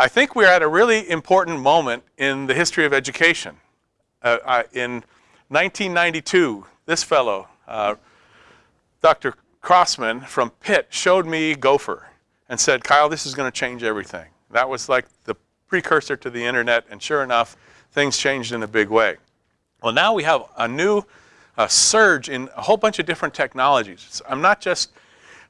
I think we're at a really important moment in the history of education. Uh, in 1992, this fellow, uh, Dr. Crossman from Pitt, showed me Gopher and said, Kyle, this is going to change everything. That was like the precursor to the internet, and sure enough, things changed in a big way. Well, now we have a new uh, surge in a whole bunch of different technologies. I'm not just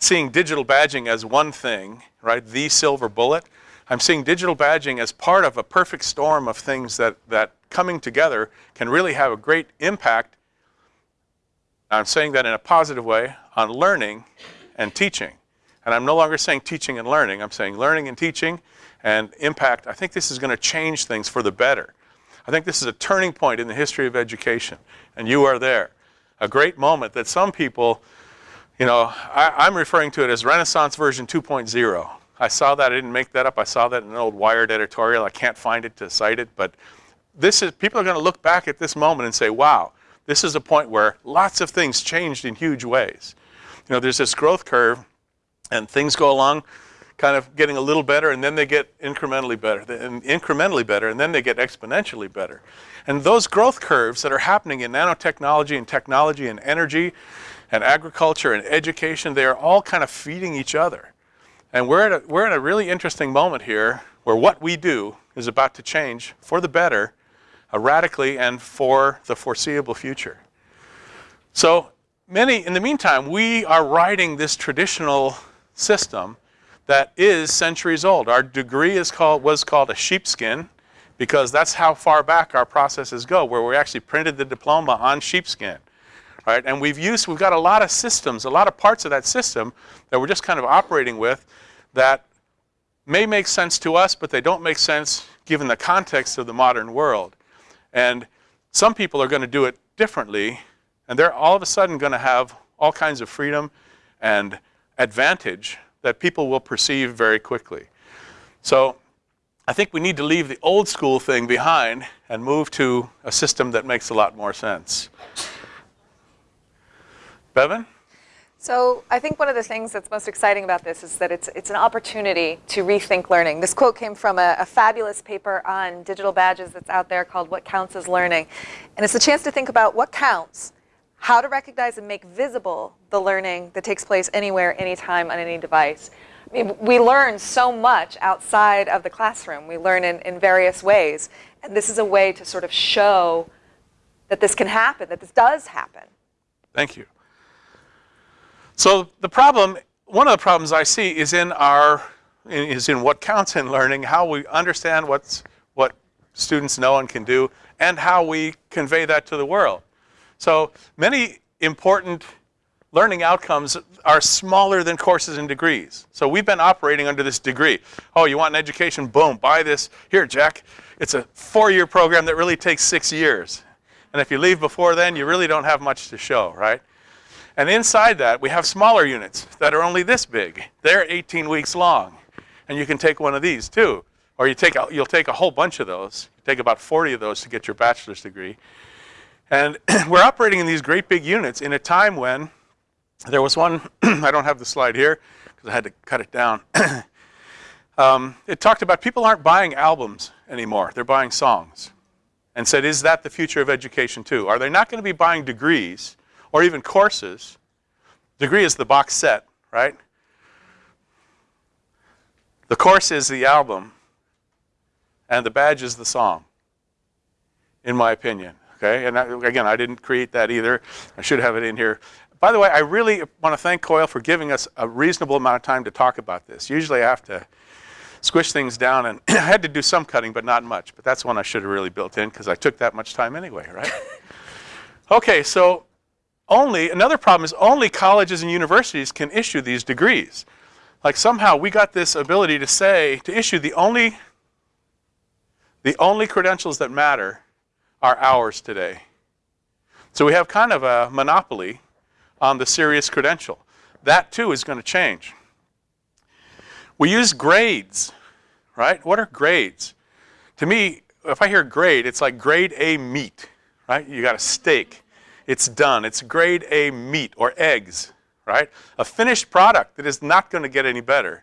seeing digital badging as one thing, right, the silver bullet. I'm seeing digital badging as part of a perfect storm of things that, that coming together can really have a great impact. I'm saying that in a positive way on learning and teaching. And I'm no longer saying teaching and learning. I'm saying learning and teaching and impact. I think this is going to change things for the better. I think this is a turning point in the history of education, and you are there. A great moment that some people, you know, I, am referring to it as Renaissance version 2.0. I saw that, I didn't make that up. I saw that in an old Wired editorial. I can't find it to cite it, but this is, people are going to look back at this moment and say, wow, this is a point where lots of things changed in huge ways. You know, there's this growth curve, and things go along kind of getting a little better, and then they get incrementally better, and incrementally better, and then they get exponentially better. And those growth curves that are happening in nanotechnology and technology and energy and agriculture and education, they are all kind of feeding each other. And we're at, a, we're at a really interesting moment here where what we do is about to change for the better uh, radically and for the foreseeable future. So many, in the meantime, we are riding this traditional system that is centuries old. Our degree is called, was called a sheepskin because that's how far back our processes go, where we actually printed the diploma on sheepskin. Right? And we've used, we've got a lot of systems, a lot of parts of that system that we're just kind of operating with that may make sense to us, but they don't make sense given the context of the modern world. And some people are going to do it differently, and they're all of a sudden going to have all kinds of freedom and advantage that people will perceive very quickly. So I think we need to leave the old school thing behind and move to a system that makes a lot more sense. Bevan? So I think one of the things that's most exciting about this is that it's, it's an opportunity to rethink learning. This quote came from a, a, fabulous paper on digital badges that's out there called What Counts as Learning. And it's a chance to think about what counts how to recognize and make visible the learning that takes place anywhere, anytime, on any device. I mean, we learn so much outside of the classroom. We learn in, in various ways. And this is a way to sort of show that this can happen, that this does happen. Thank you. So the problem, one of the problems I see is in our, is in what counts in learning, how we understand what's, what students know and can do, and how we convey that to the world. So many important learning outcomes are smaller than courses and degrees. So we've been operating under this degree. Oh, you want an education? Boom, buy this. Here, Jack, it's a four-year program that really takes six years. And if you leave before then, you really don't have much to show, right? And inside that, we have smaller units that are only this big. They're 18 weeks long. And you can take one of these too. Or you take a, you'll take a whole bunch of those. You take about 40 of those to get your bachelor's degree. And we're operating in these great big units in a time when there was one, I don't have the slide here because I had to cut it down. um, it talked about people aren't buying albums anymore, they're buying songs. And said, is that the future of education too? Are they not going to be buying degrees or even courses? Degree is the box set, right? The course is the album, and the badge is the song, in my opinion. Okay, and I, again, I didn't create that either. I should have it in here. By the way, I really want to thank COIL for giving us a reasonable amount of time to talk about this. Usually I have to squish things down, and I had to do some cutting, but not much. But that's one I should have really built in because I took that much time anyway, right? okay, so only, another problem is only colleges and universities can issue these degrees. Like somehow we got this ability to say, to issue the only, the only credentials that matter are ours today. So we have kind of a monopoly on the serious credential. That too is going to change. We use grades, right? What are grades? To me, if I hear grade, it's like grade A meat, right? You got a steak. It's done. It's grade A meat or eggs, right? A finished product that is not going to get any better.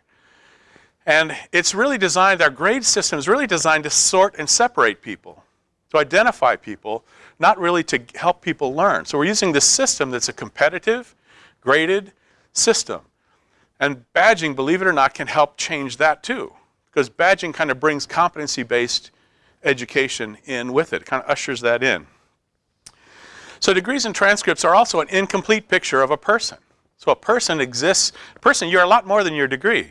And it's really designed, our grade system is really designed to sort and separate people, to identify people, not really to help people learn. So we're using this system that's a competitive, graded system. And badging, believe it or not, can help change that too. Because badging kind of brings competency-based education in with it, kind of ushers that in. So degrees and transcripts are also an incomplete picture of a person. So a person exists, a person, you're a lot more than your degree.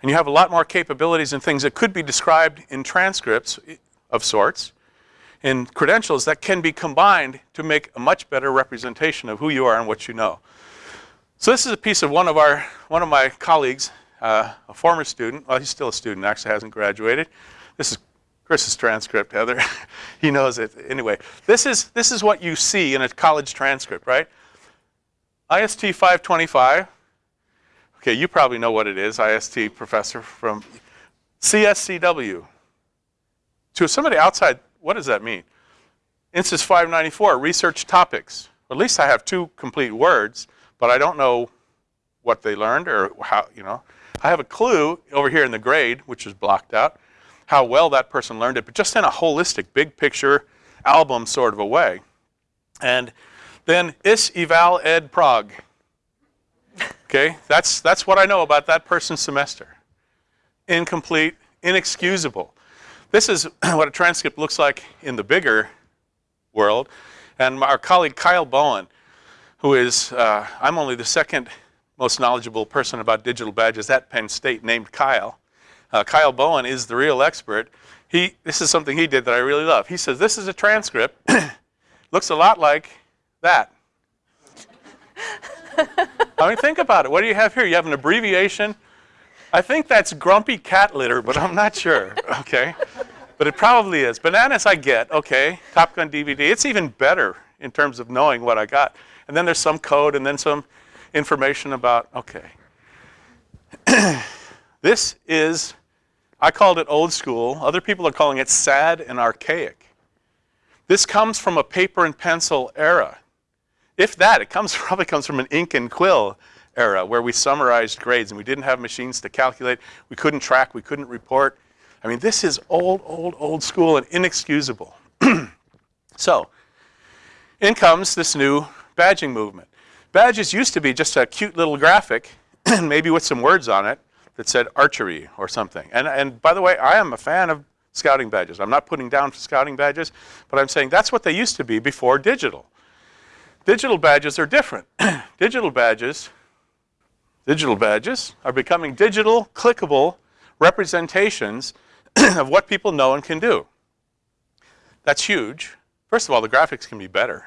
And you have a lot more capabilities and things that could be described in transcripts of sorts, in credentials that can be combined to make a much better representation of who you are and what you know. So this is a piece of one of our, one of my colleagues, uh, a former student, well he's still a student, actually hasn't graduated. This is Chris's transcript, Heather. he knows it. Anyway, this is, this is what you see in a college transcript, right? IST 525. Okay, you probably know what it is, IST professor from CSCW. To somebody outside, what does that mean? INSYS 594, research topics. At least I have two complete words, but I don't know what they learned or how, you know. I have a clue over here in the grade, which is blocked out, how well that person learned it, but just in a holistic, big picture, album sort of a way. And then is eval ed prog. Okay, that's, that's what I know about that person's semester. Incomplete, inexcusable. This is what a transcript looks like in the bigger world. And our colleague Kyle Bowen, who is, uh, I'm only the second most knowledgeable person about digital badges at Penn State named Kyle. Uh, Kyle Bowen is the real expert. He, this is something he did that I really love. He says, this is a transcript. looks a lot like that. I mean, think about it. What do you have here? You have an abbreviation. I think that's grumpy cat litter, but I'm not sure, okay? But it probably is. Bananas I get, okay. Top Gun DVD. It's even better in terms of knowing what I got. And then there's some code and then some information about, okay. this is, I called it old school. Other people are calling it sad and archaic. This comes from a paper and pencil era. If that, it comes probably comes from an ink and quill era where we summarized grades and we didn't have machines to calculate. We couldn't track, we couldn't report. I mean, this is old, old, old school and inexcusable. so, in comes this new badging movement. Badges used to be just a cute little graphic, maybe with some words on it, that said archery or something. And, and by the way, I am a fan of scouting badges. I'm not putting down scouting badges, but I'm saying that's what they used to be before digital. Digital badges are different. digital badges, digital badges are becoming digital, clickable representations of what people know and can do. That's huge. First of all, the graphics can be better,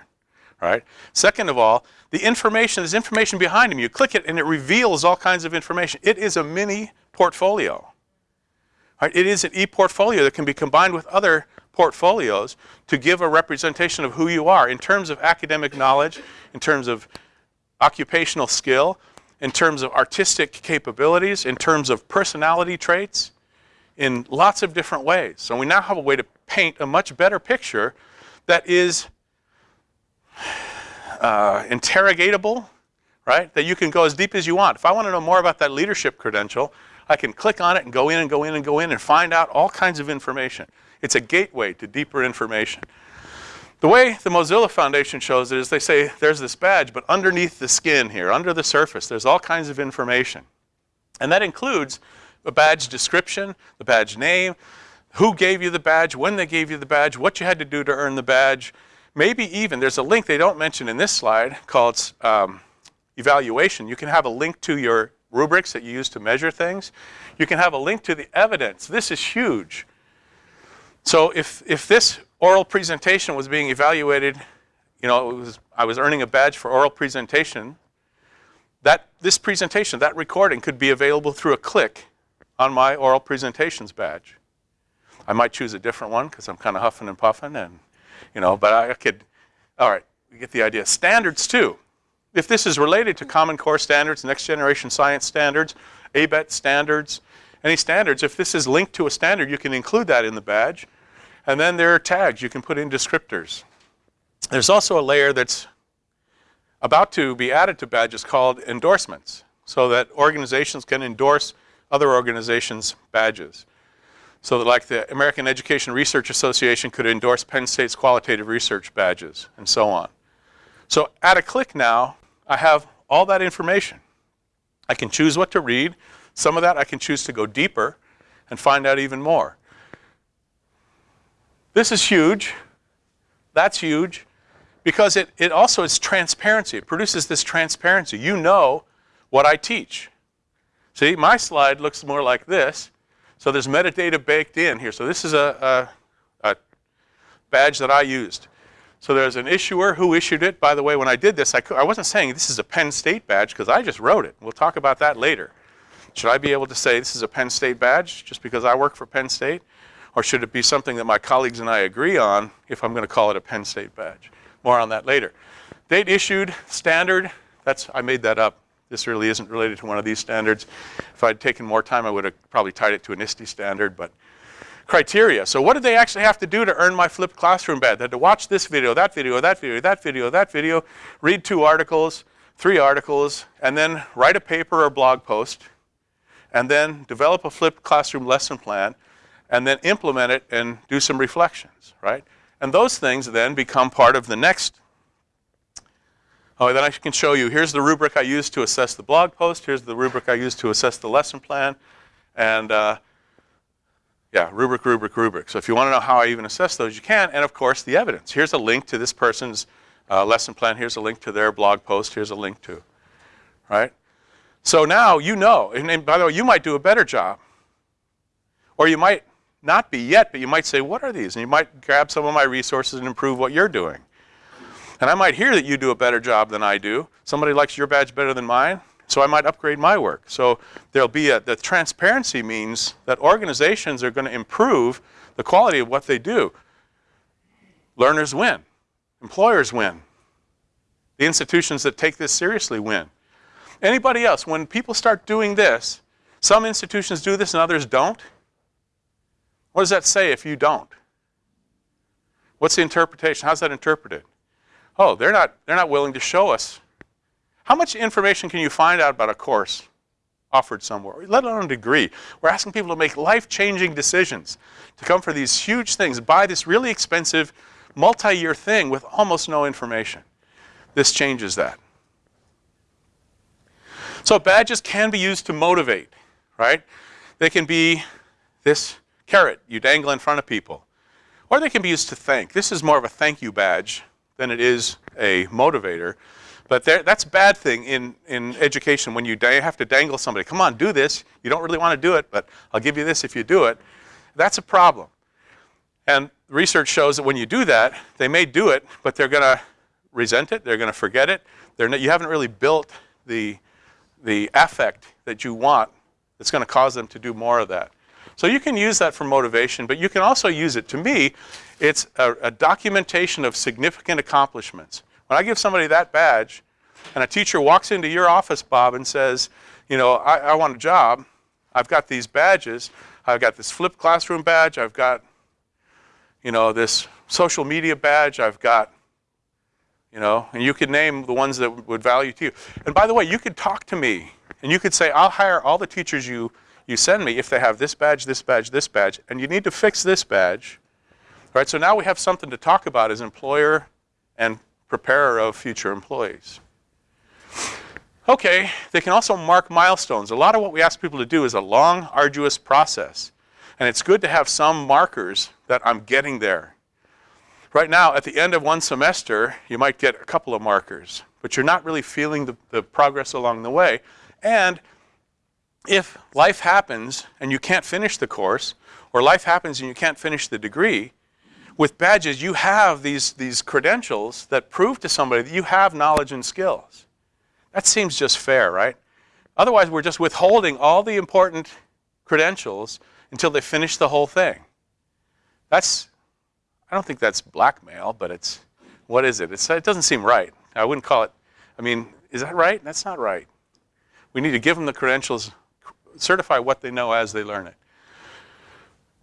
right? Second of all, the information, there's information behind them. You click it and it reveals all kinds of information. It is a mini portfolio. It is an e-portfolio that can be combined with other portfolios to give a representation of who you are in terms of academic knowledge, in terms of occupational skill, in terms of artistic capabilities, in terms of personality traits, in lots of different ways. So we now have a way to paint a much better picture that is uh, interrogatable, right? That you can go as deep as you want. If I want to know more about that leadership credential, I can click on it and go in and go in and go in and find out all kinds of information. It's a gateway to deeper information. The way the Mozilla Foundation shows it is they say there's this badge, but underneath the skin here, under the surface, there's all kinds of information. And that includes the badge description, the badge name, who gave you the badge, when they gave you the badge, what you had to do to earn the badge. Maybe even, there's a link they don't mention in this slide called um, evaluation. You can have a link to your rubrics that you use to measure things. You can have a link to the evidence. This is huge. So if, if this oral presentation was being evaluated, you know, was, I was earning a badge for oral presentation, that this presentation, that recording could be available through a click on my oral presentations badge. I might choose a different one because I'm kind of huffing and puffing and, you know, but I could, all right, we get the idea. Standards too. If this is related to Common Core standards, next generation science standards, ABET standards, any standards, if this is linked to a standard, you can include that in the badge. And then there are tags. You can put in descriptors. There's also a layer that's about to be added to badges called endorsements so that organizations can endorse other organizations' badges. So that like the American Education Research Association could endorse Penn State's qualitative research badges and so on. So at a click now, I have all that information. I can choose what to read. Some of that I can choose to go deeper and find out even more. This is huge. That's huge because it, it also is transparency. It produces this transparency. You know what I teach. See, my slide looks more like this. So there's metadata baked in here. So this is a, a, a badge that I used. So there's an issuer who issued it. By the way, when I did this, I, I wasn't saying this is a Penn State badge because I just wrote it. We'll talk about that later. Should I be able to say this is a Penn State badge just because I work for Penn State? Or should it be something that my colleagues and I agree on if I'm going to call it a Penn State badge? More on that later. Date issued, standard, that's, I made that up. This really isn't related to one of these standards. If I'd taken more time, I would have probably tied it to an ISTE standard, but criteria. So what did they actually have to do to earn my flipped classroom badge? They had to watch this video, that video, that video, that video, that video, read two articles, three articles, and then write a paper or blog post, and then develop a flipped classroom lesson plan, and then implement it and do some reflections, right? And those things then become part of the next. Oh, then I can show you, here's the rubric I used to assess the blog post, here's the rubric I used to assess the lesson plan, and uh, yeah, rubric, rubric, rubric. So if you want to know how I even assess those, you can, and of course the evidence. Here's a link to this person's uh, lesson plan, here's a link to their blog post, here's a link to, right? So now you know, and, and by the way, you might do a better job. Or you might not be yet, but you might say, what are these? And you might grab some of my resources and improve what you're doing. And I might hear that you do a better job than I do. Somebody likes your badge better than mine, so I might upgrade my work. So there'll be a, the transparency means that organizations are going to improve the quality of what they do. Learners win. Employers win. The institutions that take this seriously win. Anybody else, when people start doing this, some institutions do this and others don't, what does that say if you don't? What's the interpretation? How's that interpreted? Oh, they're not, they're not willing to show us. How much information can you find out about a course offered somewhere, let alone a degree? We're asking people to make life-changing decisions, to come for these huge things, buy this really expensive multi-year thing with almost no information. This changes that. So badges can be used to motivate, right? They can be this carrot you dangle in front of people. Or they can be used to thank. This is more of a thank you badge than it is a motivator. But there, that's a bad thing in, in education when you have to dangle somebody. Come on, do this. You don't really want to do it, but I'll give you this if you do it. That's a problem. And research shows that when you do that, they may do it, but they're going to resent it. They're going to forget it. You haven't really built the, the affect that you want that's going to cause them to do more of that. So you can use that for motivation, but you can also use it, to me, it's a, a documentation of significant accomplishments. When I give somebody that badge, and a teacher walks into your office, Bob, and says, you know, I, I want a job, I've got these badges, I've got this flipped classroom badge, I've got, you know, this social media badge, I've got, you know, and you could name the ones that would value to you. And by the way, you could talk to me, and you could say, I'll hire all the teachers you you send me if they have this badge, this badge, this badge, and you need to fix this badge. All right, so now we have something to talk about as employer and preparer of future employees. Okay, they can also mark milestones. A lot of what we ask people to do is a long, arduous process. And it's good to have some markers that I'm getting there. Right now, at the end of one semester, you might get a couple of markers, but you're not really feeling the, the progress along the way. And if life happens and you can't finish the course, or life happens and you can't finish the degree, with badges you have these, these credentials that prove to somebody that you have knowledge and skills. That seems just fair, right? Otherwise, we're just withholding all the important credentials until they finish the whole thing. That's, I don't think that's blackmail, but it's, what is it? It's, it doesn't seem right. I wouldn't call it, I mean, is that right? That's not right. We need to give them the credentials certify what they know as they learn it.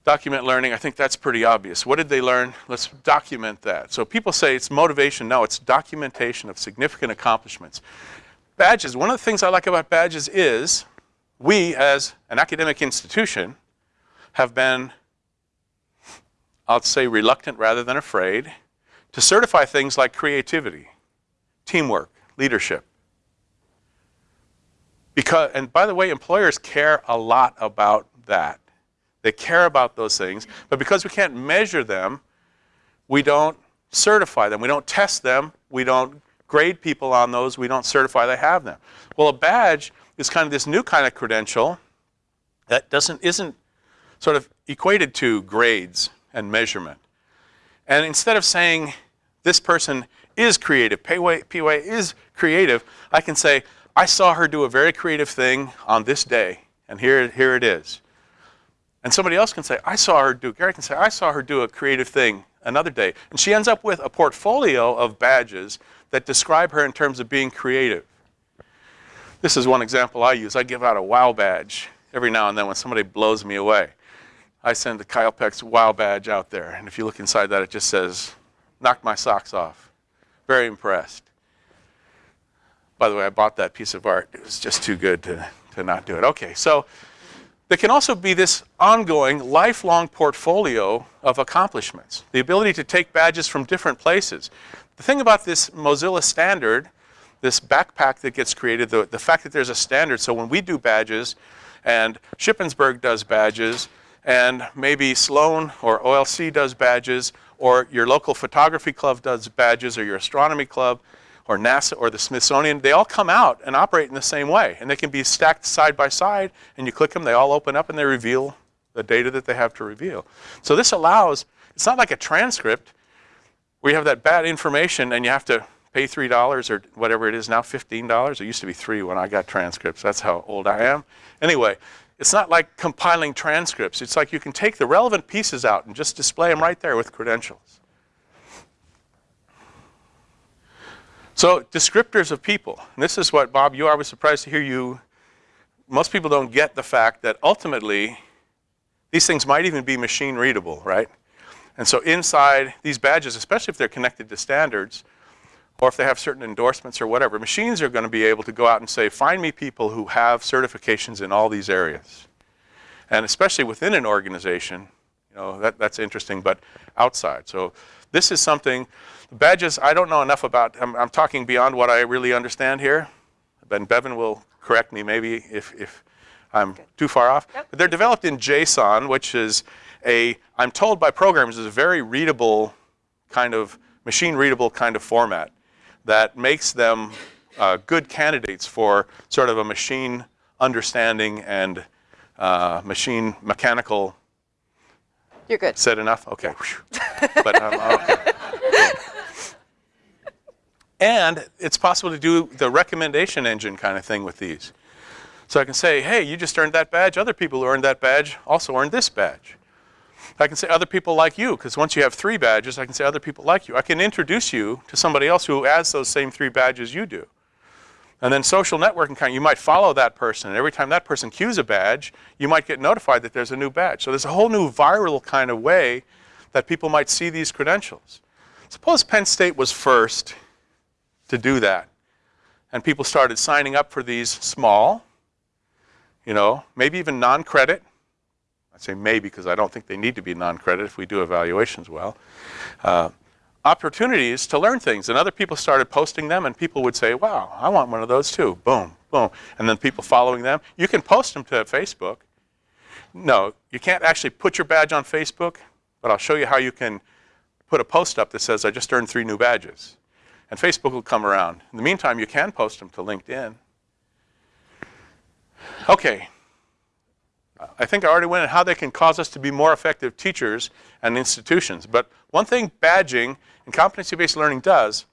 Document learning, I think that's pretty obvious. What did they learn? Let's document that. So people say it's motivation. No, it's documentation of significant accomplishments. Badges, one of the things I like about badges is we, as an academic institution, have been, I'll say, reluctant rather than afraid to certify things like creativity, teamwork, leadership. Because, and by the way, employers care a lot about that. They care about those things, but because we can't measure them, we don't certify them. We don't test them. We don't grade people on those. We don't certify they have them. Well, a badge is kind of this new kind of credential that doesn't, isn't sort of equated to grades and measurement. And instead of saying this person is creative, PWA, PWA is creative, I can say, I saw her do a very creative thing on this day, and here, here it is. And somebody else can say, I saw her do, Gary can say, I saw her do a creative thing another day. And she ends up with a portfolio of badges that describe her in terms of being creative. This is one example I use. I give out a wow badge every now and then when somebody blows me away. I send the Kyle Peck's wow badge out there. And if you look inside that, it just says, knocked my socks off. Very impressed. By the way, I bought that piece of art. It was just too good to, to not do it. Okay, so there can also be this ongoing, lifelong portfolio of accomplishments. The ability to take badges from different places. The thing about this Mozilla standard, this backpack that gets created, the, the fact that there's a standard, so when we do badges, and Shippensburg does badges, and maybe Sloan or OLC does badges, or your local photography club does badges, or your astronomy club, or NASA or the Smithsonian, they all come out and operate in the same way. And they can be stacked side by side, and you click them, they all open up and they reveal the data that they have to reveal. So this allows, it's not like a transcript where you have that bad information and you have to pay $3 or whatever it is now, $15. It used to be 3 when I got transcripts. That's how old I am. Anyway, it's not like compiling transcripts. It's like you can take the relevant pieces out and just display them right there with credentials. So descriptors of people. And this is what, Bob, you are. I was surprised to hear you. Most people don't get the fact that ultimately these things might even be machine readable, right? And so inside these badges, especially if they're connected to standards, or if they have certain endorsements or whatever, machines are going to be able to go out and say, find me people who have certifications in all these areas. And especially within an organization, you know, that, that's interesting, but outside. So this is something Badges, I don't know enough about. I'm, I'm talking beyond what I really understand here. Ben Bevan will correct me maybe if, if I'm too far off. But they're developed in JSON, which is a, I'm told by programmers, is a very readable kind of, machine readable kind of format that makes them uh, good candidates for sort of a machine understanding and uh, machine mechanical. You're good. Said enough? Okay. but um, okay. And it's possible to do the recommendation engine kind of thing with these. So I can say, hey, you just earned that badge. Other people who earned that badge also earned this badge. I can say other people like you, because once you have three badges, I can say other people like you. I can introduce you to somebody else who has those same three badges you do. And then social networking kind, you might follow that person. And every time that person cues a badge, you might get notified that there's a new badge. So there's a whole new viral kind of way that people might see these credentials. Suppose Penn State was first to do that. And people started signing up for these small, you know, maybe even non-credit. I say maybe because I don't think they need to be non-credit if we do evaluations well. Uh, opportunities to learn things. And other people started posting them and people would say, wow, I want one of those too. Boom, boom. And then people following them. You can post them to Facebook. No, you can't actually put your badge on Facebook, but I'll show you how you can put a post up that says, I just earned three new badges and Facebook will come around. In the meantime, you can post them to LinkedIn. Okay. I think I already went into how they can cause us to be more effective teachers and institutions. But one thing badging and competency-based learning does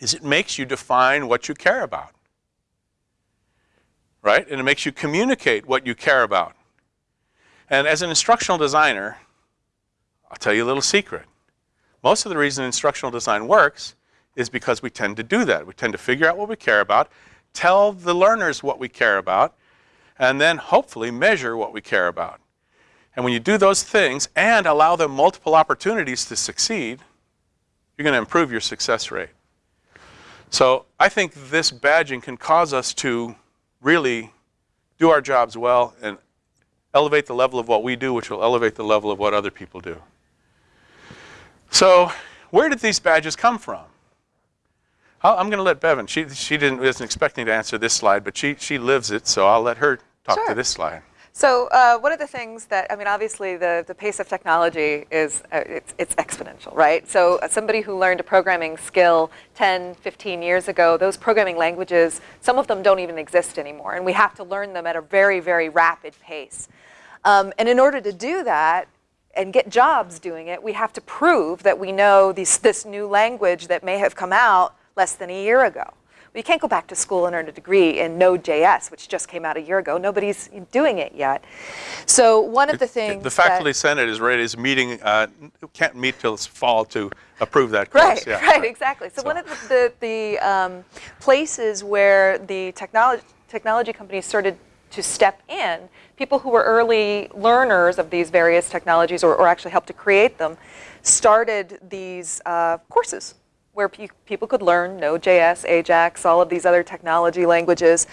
is it makes you define what you care about. Right? And it makes you communicate what you care about. And as an instructional designer, I'll tell you a little secret. Most of the reason instructional design works is because we tend to do that. We tend to figure out what we care about, tell the learners what we care about, and then hopefully measure what we care about. And when you do those things and allow them multiple opportunities to succeed, you're going to improve your success rate. So I think this badging can cause us to really do our jobs well, and elevate the level of what we do, which will elevate the level of what other people do. So, where did these badges come from? I'll- I'm going to let Bevan. She she didn't isn't expecting to answer this slide, but she she lives it, so I'll let her talk Sure. to this slide. So uh, one of the things that I mean, obviously, the, the pace of technology is uh, it's, it's exponential, right? So uh, somebody who learned a programming skill 10, 15 years ago, those programming languages, some of them don't even exist anymore, and we have to learn them at a very, very rapid pace. Um, and in order to do that and get jobs doing it, we have to prove that we know these, this new language that may have come out less than a year ago. We can't go back to school and earn a degree in Node.js, which just came out a year ago. Nobody's doing it yet. So one of the things The faculty senate is ready. Is meeting uh, can't meet till fall to approve that course. Right, yeah, right, exactly. So, So- one of the, the, the um, places where the technology, technology companies started to step in, people who were early learners of these various technologies or, or actually helped to create them, started these uh, courses where pe- people could learn Node.js, Ajax, all of these other technology languages.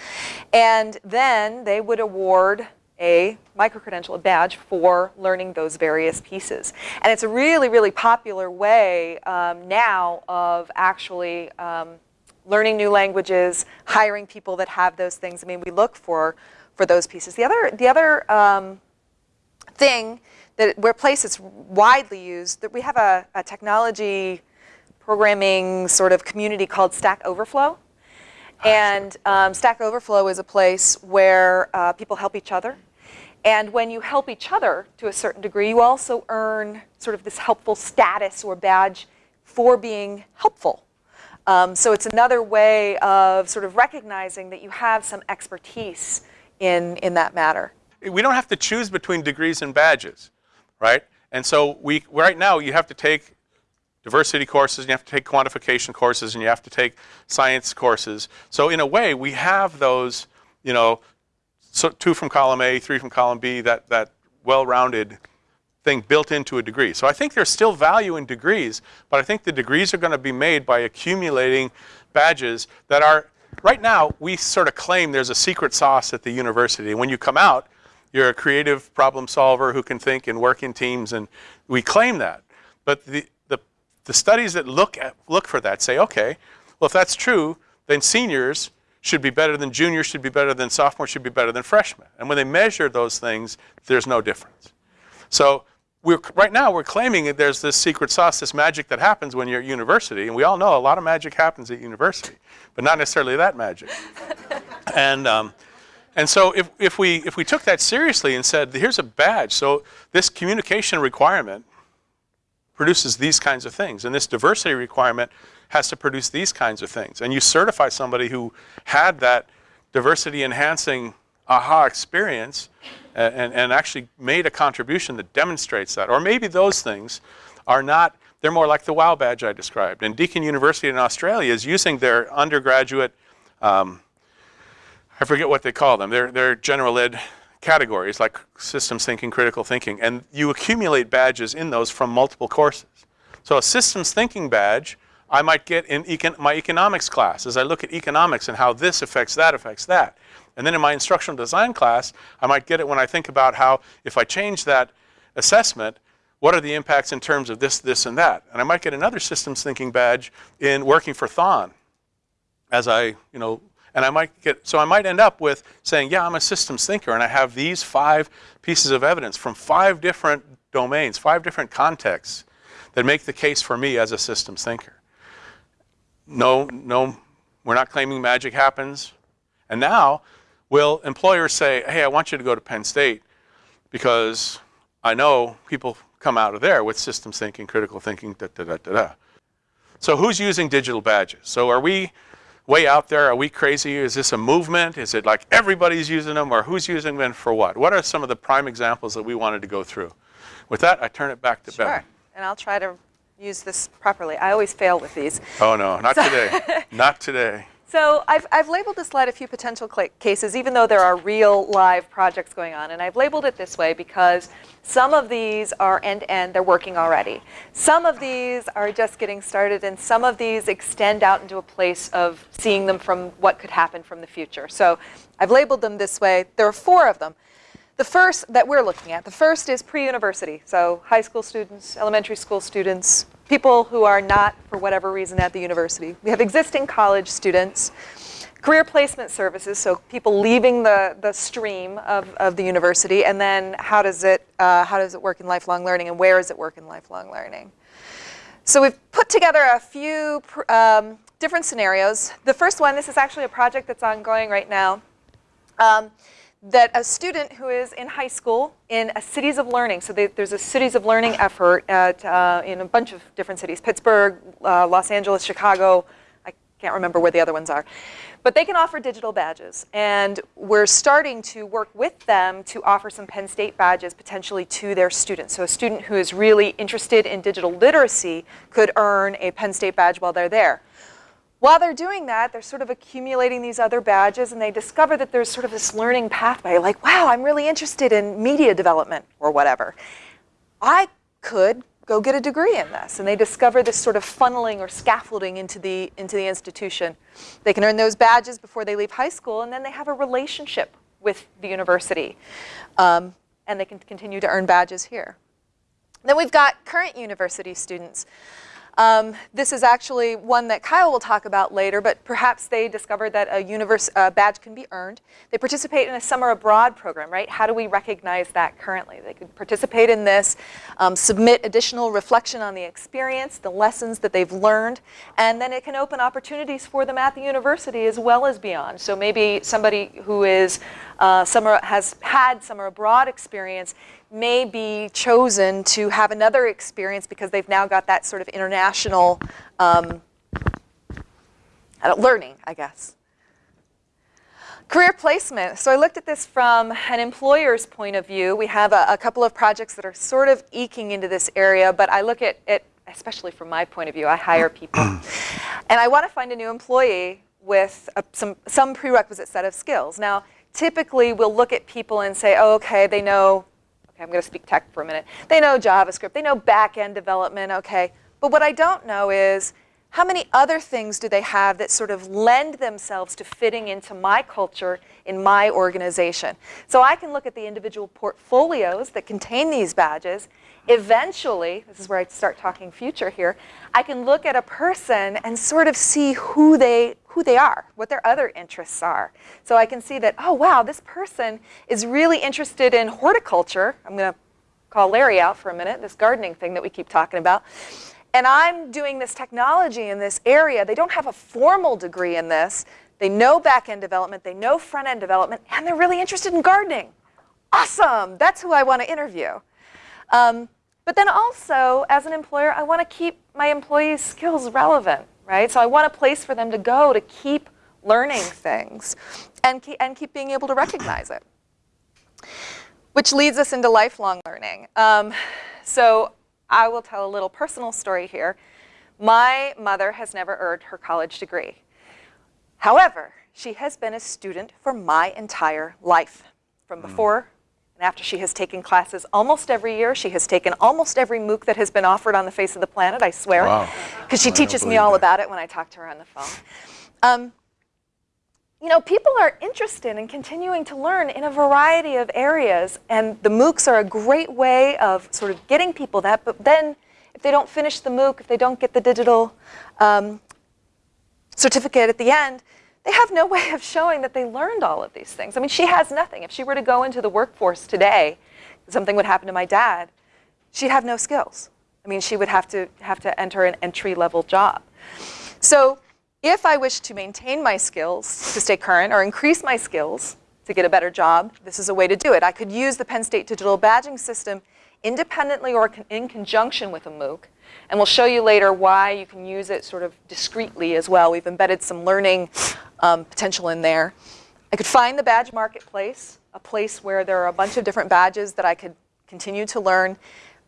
And then they would award a microcredential, a badge for learning those various pieces. And it's a really, really popular way um, now of actually um, learning new languages, hiring people that have those things. I mean, we look for for those pieces. The other, the other um, thing that where place it's widely used that we have a, a technology programming sort of community called Stack Overflow. And um, Stack Overflow is a place where uh, people help each other. And when you help each other to a certain degree, you also earn sort of this helpful status or badge for being helpful. Um, so it's another way of sort of recognizing that you have some expertise in, in that matter. we don't have to choose between degrees and badges, right? And so we right now you have to take diversity courses, you have to take quantification courses, and you have to take science courses. So in a way, we have those, you know, so two from column A, three from column B, that that well-rounded thing built into a degree. So I think there's still value in degrees, but I think the degrees are going to be made by accumulating badges that are right now we sort of claim there's a secret sauce at the university. When you come out, you're a creative problem solver who can think and work in teams and we claim that. But the the, studies that look at look for that say, okay, well if that's true, then seniors should be better than juniors, should be better than sophomores, should be better than freshmen. And when they measure those things, there's no difference. So we're, right now we're claiming that there's this secret sauce, this magic that happens when you're at university, and we all know a lot of magic happens at university, but not necessarily that magic. and um, and so if, if we if we took that seriously and said, here's a badge, so this communication requirement produces these kinds of things, and this diversity requirement has to produce these kinds of things, and you certify somebody who had that diversity enhancing aha experience and, and, and actually made a contribution that demonstrates that. Or maybe those things are not, they're more like the WOW badge I described. And Deakin University in Australia is using their undergraduate, um, I forget what they call them, they're, they're general ed categories like systems thinking, critical thinking, and you accumulate badges in those from multiple courses. So a systems thinking badge I might get in econ my economics class as I look at economics and how this affects that affects that. And then in my instructional design class, I might get it when I think about how if I change that assessment, what are the impacts in terms of this, this, and that? And I might get another systems thinking badge in working for Thon as I, you know, and I might get, so I might end up with saying, yeah, I'm a systems thinker and I have these five pieces of evidence from five different domains, five different contexts that make the case for me as a systems thinker. No, no, we're not claiming magic happens. And now, will employers say, hey, I want you to go to Penn State because I know people come out of there with systems thinking, critical thinking, da da da da da. So who's using digital badges? So are we way out there? Are we crazy? Is this a movement? Is it like everybody's using them or who's using them for what? What are some of the prime examples that we wanted to go through? With that, I turn it back to Sure. And I'll try to use this properly. I always fail with these. Oh no, not today. not today. So I've, I've labeled this slide a few potential cases, even though there are real live projects going on. And I've labeled it this way because some of these are end-to-end, they're working already. Some of these are just getting started, and some of these extend out into a place of seeing them from what could happen from the future. So I've labeled them this way. There are four of them. The first that we're looking at, the first is pre-university, so high school students, elementary school students, people who are not, for whatever reason, at the university. We have existing college students, career placement services, so people leaving the, the stream of, of the university, and then how does, it, uh, how does it work in lifelong learning, and where does it work in lifelong learning? So we've put together a few um, different scenarios. The first one, this is actually a project that's ongoing right now. Um, that a student who is in high school in a cities of learning, so they, there's a cities of learning effort at, uh, in a bunch of different cities, Pittsburgh, uh, Los Angeles, Chicago, can't remember where the other ones are. But they can offer digital badges, and we're starting to work with them to offer some Penn State badges potentially to their students. So a student who is really interested in digital literacy could earn a Penn State badge while they're there. While they're doing that, they're sort of accumulating these other badges and they discover that there's sort of this learning pathway like, wow, I'm really interested in media development or whatever. I could go get a degree in this. And they discover this sort of funneling or scaffolding into the, into the institution. They can earn those badges before they leave high school and then they have a relationship with the university. Um, and they can continue to earn badges here. Then we've got current university students. Um, this is actually one that Kyle will talk about later, but perhaps they discovered that a universe, uh, badge can be earned. They participate in a summer abroad program, right? How do we recognize that currently? They could participate in this, um, submit additional reflection on the experience, the lessons that they've learned, and then it can open opportunities for them at the university as well as beyond. So maybe somebody who is uh, summer, has had summer abroad experience may be chosen to have another experience because they've now got that sort of international um, learning, I guess. Career placement. So I looked at this from an employer's point of view. We have a, a couple of projects that are sort of eking into this area, but I look at it, especially from my point of view, I hire people. and I want to find a new employee with a, some, some prerequisite set of skills. Now, typically we'll look at people and say, oh, okay, they know Okay, I'm going to speak tech for a minute. They know JavaScript, they know back-end development, okay. But what I don't know is how many other things do they have that sort of lend themselves to fitting into my culture in my organization? So I can look at the individual portfolios that contain these badges. Eventually, this is where I start talking future here, I can look at a person and sort of see who they who they are, what their other interests are. So I can see that, oh wow, this person is really interested in horticulture. I'm going to call Larry out for a minute, this gardening thing that we keep talking about. And I'm doing this technology in this area. They don't have a formal degree in this. They know back-end development, they know front-end development, and they're really interested in gardening. Awesome, that's who I want to interview. Um, but then also, as an employer, I want to keep my employees' skills relevant right? So I want a place for them to go to keep learning things and keep, and keep being able to recognize it. Which leads us into lifelong learning. Um, so I will tell a little personal story here. My mother has never earned her college degree. However, she has been a student for my entire life, from hmm. before and after she has taken classes almost every year, she has taken almost every MOOC that has been offered on the face of the planet, I swear. Because she teaches me all that. about it when I talk to her on the phone. Um, you know, people are interested in continuing to learn in a variety of areas, and the MOOCs are a great way of sort of getting people that, but then if they don't finish the MOOC, if they don't get the digital um, certificate at the end, they have no way of showing that they learned all of these things. I mean, she has nothing. If she were to go into the workforce today, something would happen to my dad, she'd have no skills. I mean, she would have to, have to enter an entry-level job. So if I wish to maintain my skills to stay current or increase my skills to get a better job, this is a way to do it. I could use the Penn State digital badging system independently or in conjunction with a MOOC and we'll show you later why you can use it sort of discreetly as well. We've embedded some learning um, potential in there. I could find the badge marketplace, a place where there are a bunch of different badges that I could continue to learn,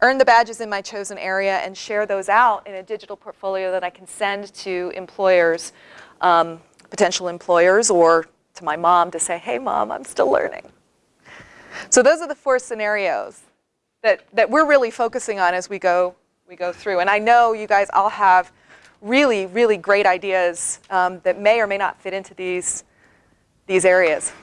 earn the badges in my chosen area, and share those out in a digital portfolio that I can send to employers um, potential employers or to my mom to say, hey, mom, I'm still learning. So those are the four scenarios that, that we're really focusing on as we go, we go through. And I know you guys all have really, really great ideas um, that may or may not fit into these, these areas.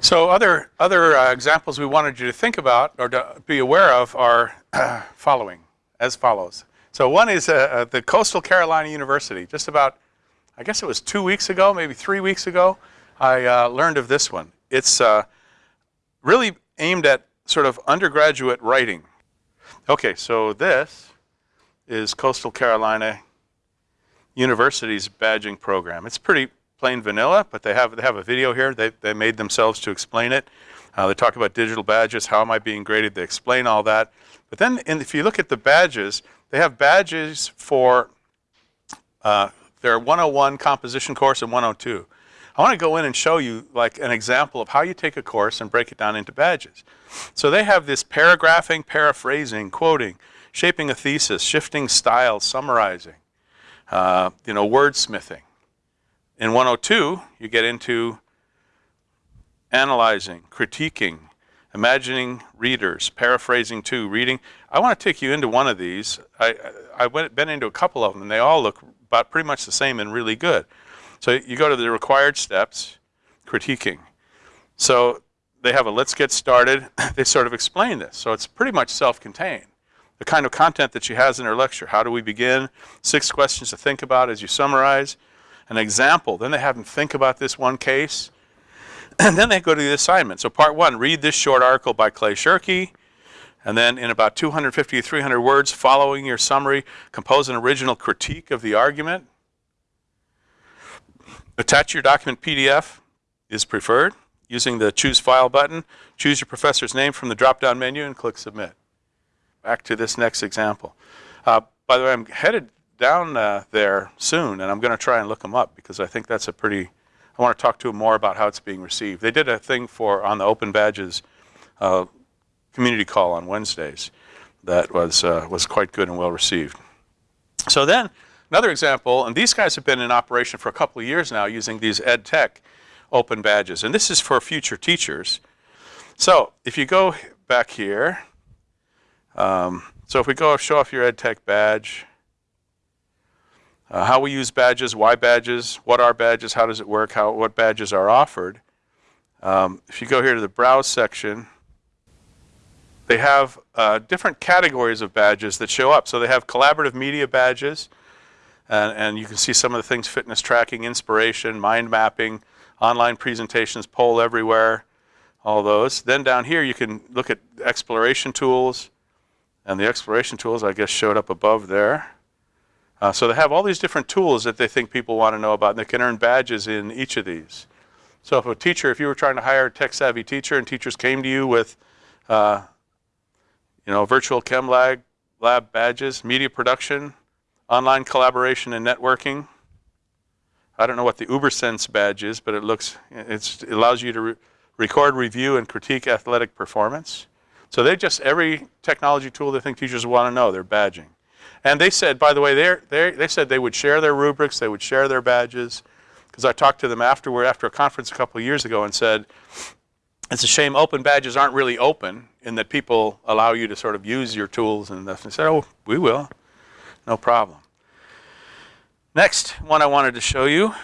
So other, other uh, examples we wanted you to think about or to be aware of are following, as follows. So one is uh, uh, the Coastal Carolina University. Just about, I guess it was two weeks ago, maybe three weeks ago, I uh, learned of this one. It's uh, really aimed at sort of undergraduate writing. Okay, so this is Coastal Carolina University's badging program. It's pretty plain vanilla, but they have, they have a video here. They, they made themselves to explain it. Uh, they talk about digital badges, how am I being graded, they explain all that. But then in, if you look at the badges, they have badges for uh, their 101 composition course and 102. I want to go in and show you like an example of how you take a course and break it down into badges. So they have this paragraphing, paraphrasing, quoting, shaping a thesis, shifting style, summarizing, uh, you know, wordsmithing. In 102, you get into analyzing, critiquing, imagining readers, paraphrasing too, reading. I want to take you into one of these. I, I went, been into a couple of them, and they all look about pretty much the same and really good. So you go to the required steps, critiquing. So they have a let's get started. they sort of explain this. So it's pretty much self-contained. The kind of content that she has in her lecture. How do we begin? Six questions to think about as you summarize. An example. Then they have them think about this one case. And then they go to the assignment. So part one, read this short article by Clay Shirky. And then in about 250 to 300 words, following your summary, compose an original critique of the argument. Attach your document PDF is preferred. Using the Choose File button, choose your professor's name from the drop-down menu and click Submit. Back to this next example. Uh, by the way, I'm headed down uh, there soon, and I'm going to try and look them up because I think that's a pretty, I want to talk to them more about how it's being received. They did a thing for, on the Open Badges uh, community call on Wednesdays that was, uh, was quite good and well received. So then, another example, and these guys have been in operation for a couple of years now using these ed tech open badges. And this is for future teachers. So if you go back here, um, so if we go show off your ed tech badge, uh, how we use badges, why badges, what are badges, how does it work, how, what badges are offered. Um, if you go here to the browse section, they have uh, different categories of badges that show up. So they have collaborative media badges, and, and you can see some of the things, fitness tracking, inspiration, mind mapping, online presentations, poll everywhere, all those. Then down here you can look at exploration tools, and the exploration tools I guess showed up above there. Uh, so they have all these different tools that they think people want to know about, and they can earn badges in each of these. So if a teacher, if you were trying to hire a tech-savvy teacher and teachers came to you with, uh, you know, virtual chem lab, lab badges, media production, online collaboration and networking, I don't know what the UberSense badge is, but it looks, it allows you to re record, review, and critique athletic performance. So they just, every technology tool they think teachers want to know, they're badging. And they said, by the way, they're, they're, they said they would share their rubrics, they would share their badges, because I talked to them afterward, after a conference a couple of years ago and said, it's a shame open badges aren't really open in that people allow you to sort of use your tools and they said, oh, we will, no problem. Next one I wanted to show you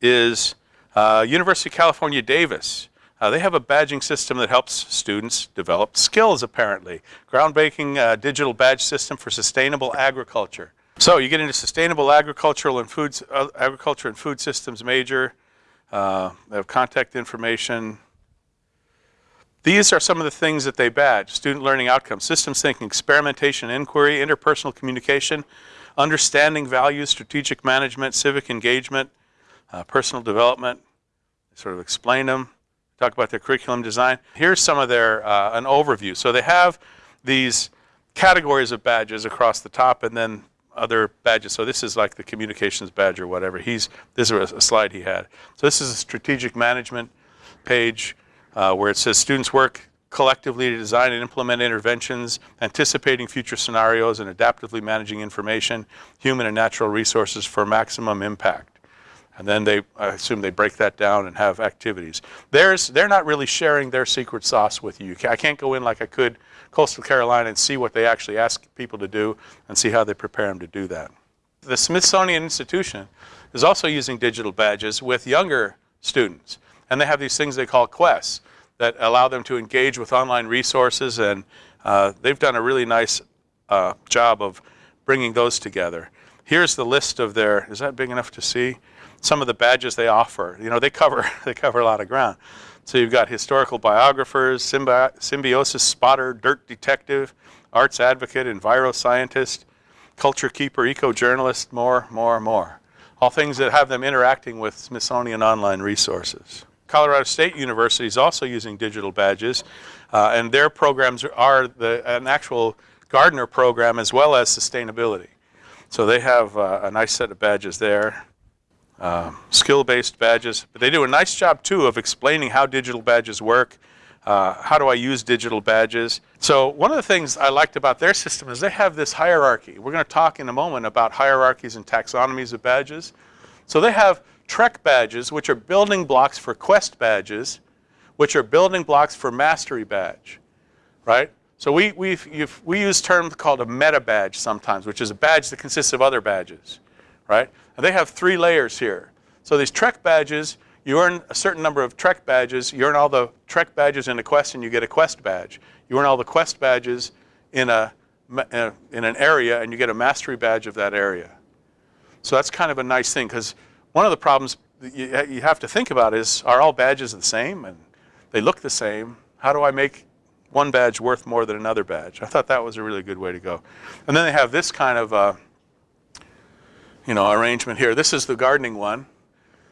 is uh, University of California, Davis. Uh, they have a badging system that helps students develop skills, apparently. Groundbreaking uh, digital badge system for sustainable agriculture. So you get into sustainable agricultural and foods, uh, agriculture and food systems major. Uh, they have contact information. These are some of the things that they badge. Student learning outcomes, systems thinking, experimentation, inquiry, interpersonal communication, understanding values, strategic management, civic engagement, uh, personal development, sort of explain them, talk about their curriculum design. Here's some of their, uh, an overview. So they have these categories of badges across the top and then other badges. So this is like the communications badge or whatever. He's, this is a slide he had. So this is a strategic management page uh, where it says students work collectively to design and implement interventions, anticipating future scenarios and adaptively managing information, human and natural resources for maximum impact. And then they, I assume they break that down and have activities. There's, they're not really sharing their secret sauce with you. You I can't go in like I could Coastal Carolina and see what they actually ask people to do and see how they prepare them to do that. The Smithsonian Institution is also using digital badges with younger students. And they have these things they call quests that allow them to engage with online resources. And uh, they've done a really nice uh, job of bringing those together. Here's the list of their, is that big enough to see? Some of the badges they offer. You know, they cover, they cover a lot of ground. So you've got historical biographers, symbi- symbiosis spotter, dirt detective, arts advocate, enviroscientist, culture keeper, eco-journalist, more, more, more. All things that have them interacting with Smithsonian online resources. Colorado State University is also using digital badges, uh, and their programs are the, an actual Gardner program as well as sustainability. So they have uh, a nice set of badges there, um, skill-based badges. But they do a nice job too of explaining how digital badges work. Uh, how do I use digital badges? So one of the things I liked about their system is they have this hierarchy. We're going to talk in a moment about hierarchies and taxonomies of badges. So they have Trek badges, which are building blocks for Quest badges, which are building blocks for Mastery badge, right? So we, we we use terms called a meta badge sometimes, which is a badge that consists of other badges, right? And they have three layers here. So these Trek badges, you earn a certain number of Trek badges. You earn all the Trek badges in a quest, and you get a Quest badge. You earn all the Quest badges in a uh, in an area, and you get a Mastery badge of that area. So that's kind of a nice thing because one of the problems you, you have to think about is, are all badges the same? And they look the same. How do I make one badge worth more than another badge? I thought that was a really good way to go. And then they have this kind of, uh, you know, arrangement here. This is the gardening one.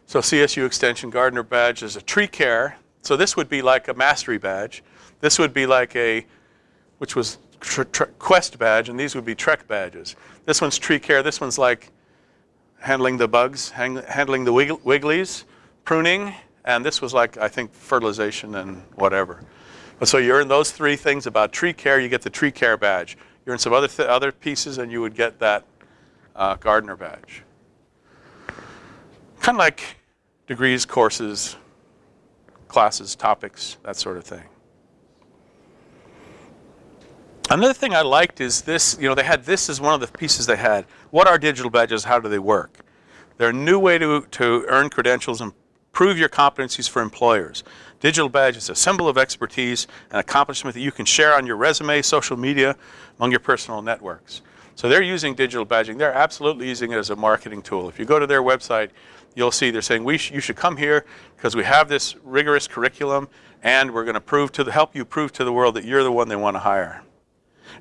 So CSU Extension Gardener badge is a tree care. So this would be like a mastery badge. This would be like a, which was quest badge, and these would be trek badges. This one's tree care. This one's like handling the bugs, hang, handling the wigglies, pruning, and this was like, I think, fertilization and whatever. But so you earn those three things about tree care, you get the tree care badge. You earn some other, other pieces and you would get that uh, gardener badge. Kind of like degrees, courses, classes, topics, that sort of thing. Another thing I liked is this, you know, they had this as one of the pieces they had. What are digital badges? How do they work? They're a new way to, to earn credentials and prove your competencies for employers. Digital badge is a symbol of expertise and accomplishment that you can share on your resume, social media, among your personal networks. So they're using digital badging. They're absolutely using it as a marketing tool. If you go to their website, you'll see they're saying we sh you should come here because we have this rigorous curriculum and we're going to prove to the, help you prove to the world that you're the one they want to hire.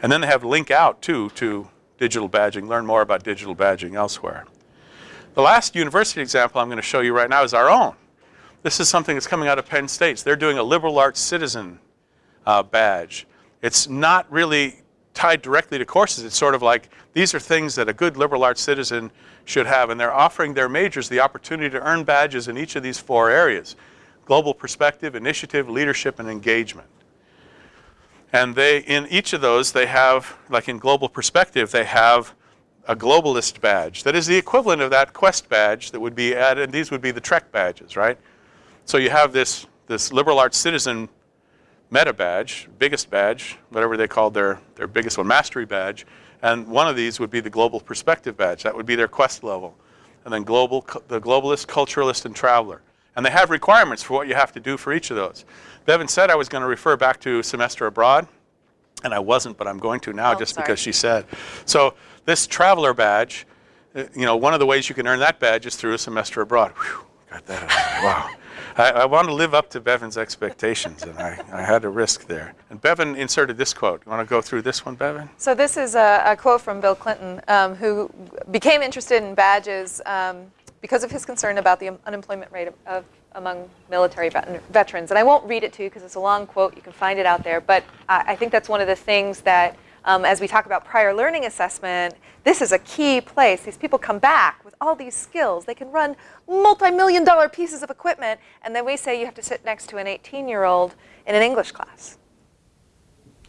And then they have link out too to digital badging, learn more about digital badging elsewhere. The last university example I'm going to show you right now is our own. This is something that's coming out of Penn State. They're doing a liberal arts citizen uh, badge. It's not really tied directly to courses. It's sort of like these are things that a good liberal arts citizen should have, and they're offering their majors the opportunity to earn badges in each of these four areas. Global perspective, initiative, leadership, and engagement. And they, in each of those, they have, like in global perspective, they have a globalist badge that is the equivalent of that quest badge that would be added, and these would be the Trek badges, right? So you have this, this liberal arts citizen meta badge, biggest badge, whatever they called their, their biggest one, mastery badge, and one of these would be the global perspective badge. That would be their quest level. And then global, the globalist, culturalist, and traveler. And they have requirements for what you have to do for each of those. Bevan said I was going to refer back to semester abroad, and I wasn't, but I'm going to now oh, just sorry. because she said. So this traveler badge, uh, you know, one of the ways you can earn that badge is through a semester abroad. Whew, got that. wow. I, I want to live up to Bevan's expectations, and I, I had a risk there. And Bevan inserted this quote. You want to go through this one, Bevan? So this is a, a quote from Bill Clinton, um, who became interested in badges um, because of his concern about the unemployment rate of, of among military vet veterans. And I won't read it to you because it's a long quote. You can find it out there. But I, I think that's one of the things that, um, as we talk about prior learning assessment, this is a key place. These people come back with all these skills. They can run multi-million dollar pieces of equipment. And then we say you have to sit next to an 18-year-old in an English class.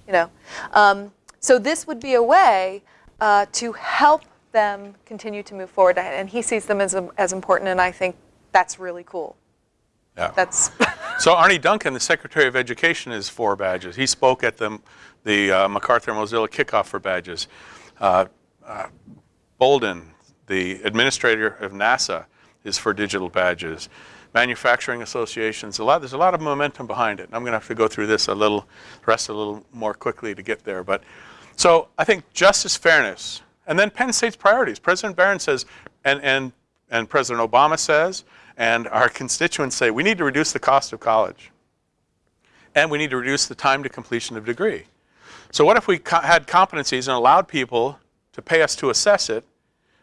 You know, um, so this would be a way uh, to help them continue to move forward. And he sees them as, as important, and I think that's really cool. Yeah. That's So Arne Duncan, the Secretary of Education, is for badges. He spoke at the, the uh, MacArthur Mozilla kickoff for badges. Uh, uh, Bolden, the administrator of NASA, is for digital badges. Manufacturing associations, a lot, there's a lot of momentum behind it. And I'm going to have to go through this a little, rest a little more quickly to get there. But so I think justice, fairness, and then Penn State's priorities. President Barron says, and, and, and President Obama says, and our constituents say we need to reduce the cost of college. And we need to reduce the time to completion of degree. So what if we co had competencies and allowed people to pay us to assess it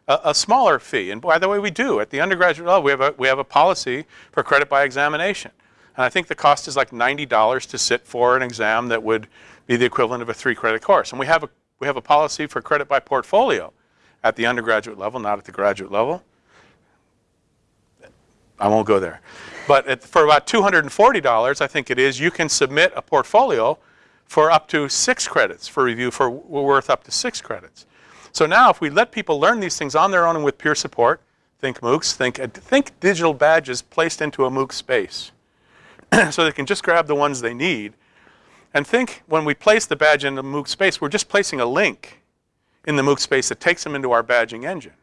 a, a, smaller fee? And by the way, we do. At the undergraduate level, we have, a, we have a policy for credit by examination. And I think the cost is like $90 to sit for an exam that would be the equivalent of a three credit course. And we have a, we have a policy for credit by portfolio at the undergraduate level, not at the graduate level. I won't go there. But at, for about $240, I think it is, you can submit a portfolio for up to six credits for review for worth up to six credits. So now if we let people learn these things on their own and with peer support, think MOOCs, think, uh, think digital badges placed into a MOOC space. so they can just grab the ones they need. And think when we place the badge in the MOOC space, we're just placing a link in the MOOC space that takes them into our badging engine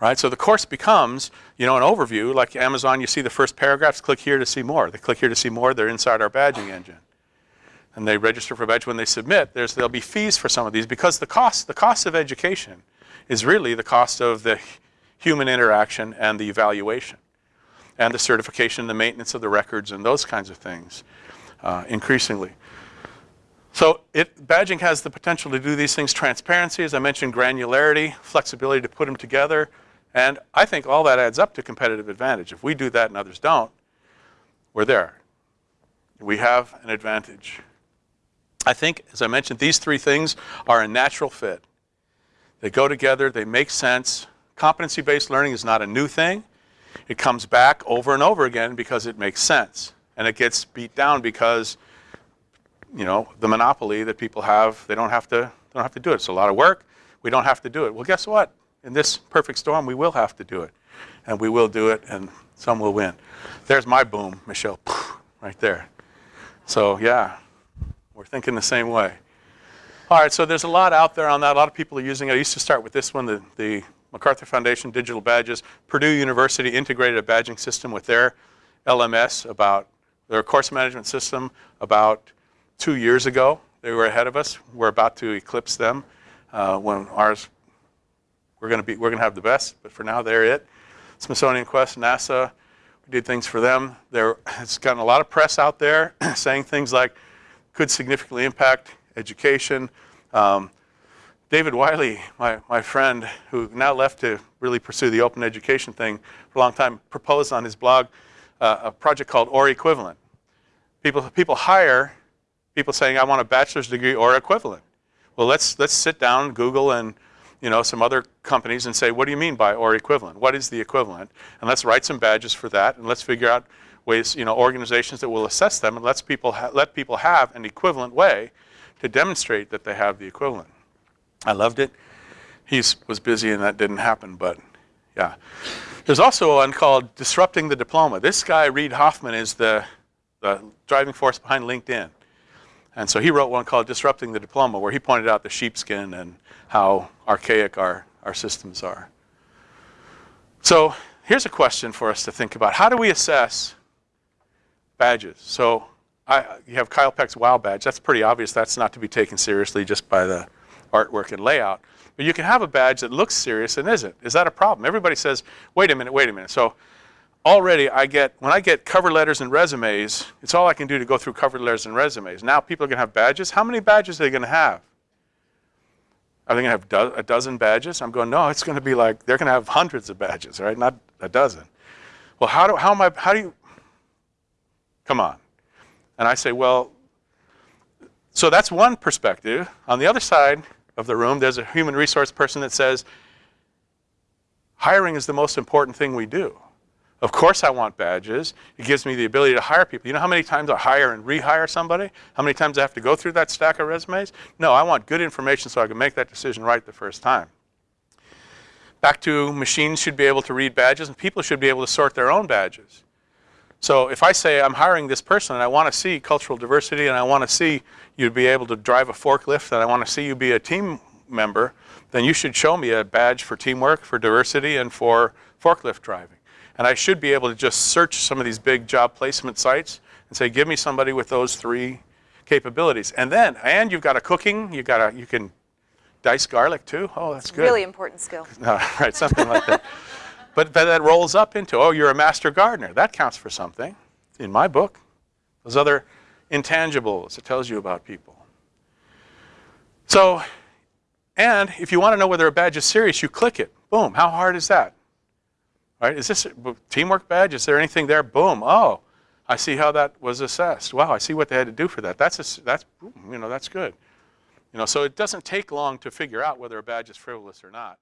right? So the course becomes, you know, an overview, like Amazon, you see the first paragraphs, click here to see more. They click here to see more, they're inside our badging engine. And they register for badge when they submit, there's, there'll be fees for some of these because the cost, the cost of education is really the cost of the human interaction and the evaluation and the certification, the maintenance of the records and those kinds of things uh, increasingly. So it, badging has the potential to do these things. Transparency, as I mentioned, granularity, flexibility to put them together, and I think all that adds up to competitive advantage. If we do that and others don't, we're there. We have an advantage. I think, as I mentioned, these three things are a natural fit. They go together, they make sense. Competency-based learning is not a new thing. It comes back over and over again because it makes sense. And it gets beat down because, you know, the monopoly that people have, they don't have to, they don't have to do it. It's a lot of work. We don't have to do it. Well, guess what? in this perfect storm, we will have to do it. And we will do it, and some will win. There's my boom, Michelle, right there. So yeah, we're thinking the same way. All right, so there's a lot out there on that. A lot of people are using it. I used to start with this one, the, the MacArthur Foundation Digital Badges. Purdue University integrated a badging system with their LMS about their course management system about two years ago. They were ahead of us. We're about to eclipse them uh, when ours we're going to be, we're going to have the best, but for now, they're it. Smithsonian Quest, NASA, we did things for them. There, it's gotten a lot of press out there saying things like could significantly impact education. Um, David Wiley, my, my friend, who now left to really pursue the open education thing for a long time, proposed on his blog uh, a project called or equivalent. People, people hire people saying, I want a bachelor's degree or equivalent. Well, let's, let's sit down, Google, and you know, some other companies and say, what do you mean by or equivalent? What is the equivalent? And let's write some badges for that and let's figure out ways, you know, organizations that will assess them and let's people let people have an equivalent way to demonstrate that they have the equivalent. I loved it. He was busy and that didn't happen, but yeah. There's also one called Disrupting the Diploma. This guy, Reid Hoffman, is the, the driving force behind LinkedIn. And so he wrote one called Disrupting the Diploma, where he pointed out the sheepskin and how archaic our, our systems are. So here's a question for us to think about. How do we assess badges? So I, you have Kyle Peck's WOW badge. That's pretty obvious. That's not to be taken seriously just by the artwork and layout. But you can have a badge that looks serious and isn't. Is that a problem? Everybody says, wait a minute, wait a minute. So already I get, when I get cover letters and resumes, it's all I can do to go through cover letters and resumes. Now people are going to have badges. How many badges are they going to have? Are they going to have do a dozen badges? I'm going, no, it's going to be like, they're going to have hundreds of badges, right? Not a dozen. Well, how do, how am I, how do you, come on. And I say, well, so that's one perspective. On the other side of the room, there's a human resource person that says, hiring is the most important thing we do. Of course I want badges. It gives me the ability to hire people. You know how many times I hire and rehire somebody? How many times I have to go through that stack of resumes? No, I want good information so I can make that decision right the first time. Back to machines should be able to read badges and people should be able to sort their own badges. So if I say I'm hiring this person and I want to see cultural diversity and I want to see you be able to drive a forklift and I want to see you be a team member, then you should show me a badge for teamwork, for diversity, and for forklift driving. And I should be able to just search some of these big job placement sites and say, give me somebody with those three capabilities. And then, and you've got a cooking, you got a, you can dice garlic too. Oh, that's good. Really important skill. No, right, something like that. But, but that rolls up into, oh, you're a master gardener. That counts for something in my book. Those other intangibles it tells you about people. So, and if you want to know whether a badge is serious, you click it. Boom. How hard is that? Right? Is this teamwork badge? Is there anything there? Boom. Oh, I see how that was assessed. Wow, I see what they had to do for that. That's a, that's you know that's good. You know, so it doesn't take long to figure out whether a badge is frivolous or not.